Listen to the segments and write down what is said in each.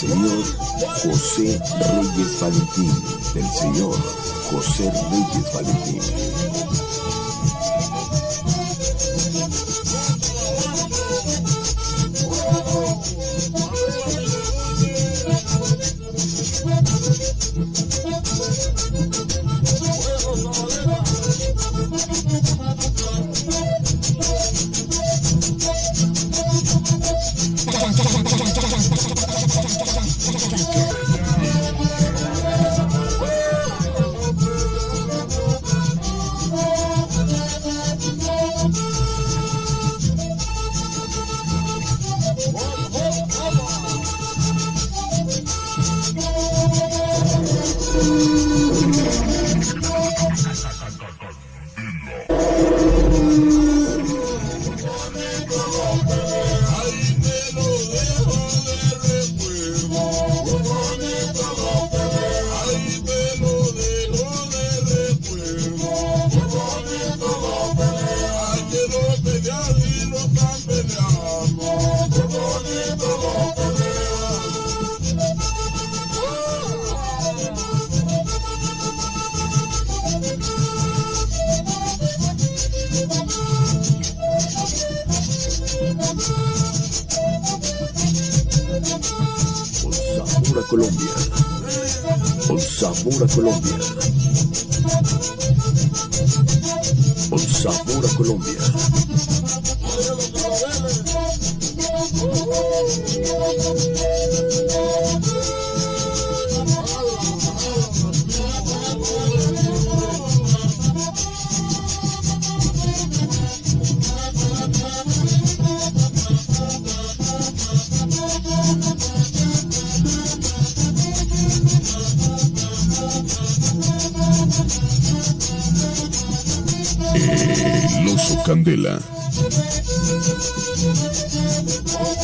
señor José Reyes Valentín, del señor José Reyes Valentín. Colombia. Con sabor a Colombia. Con sabor a Colombia. Candela.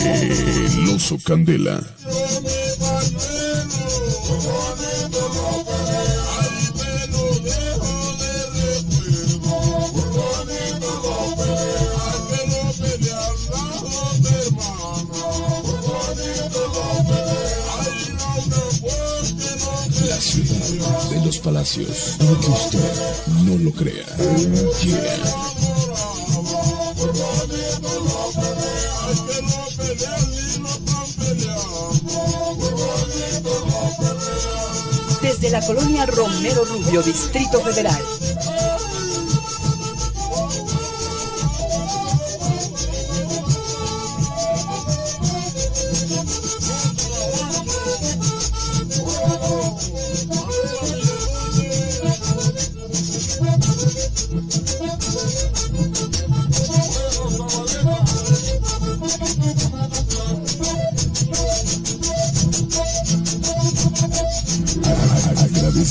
El oso Candela. De los palacios, aunque usted no lo crea. Desde la colonia Romero Rubio, Distrito Federal.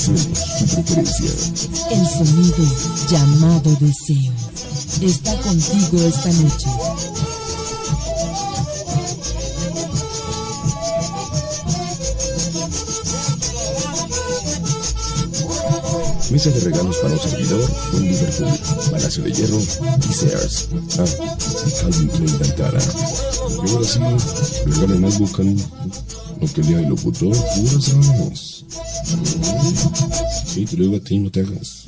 El sonido llamado deseo está contigo esta noche. Mesa de regalos para un servidor en Liverpool, Palacio de Hierro y Sears. Ah, y Calvin Klein Cantara. Y ahora sí, regalen algo, canijo. No que lea el locutor, ramas. Sí, te lo digo a ti, no te hagas.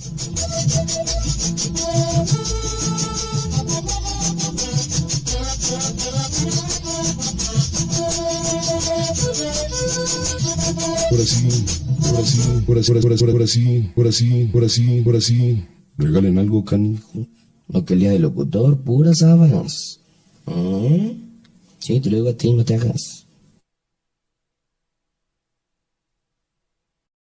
Ahora sí, ahora sí, ahora sí, ahora sí, ahora sí, ahora sí, ahora sí, ahora sí. Regalen algo, canijo. No que lea de locutor, puras sábanas. ¿Mm? Sí, te lo digo a ti, no te hagas.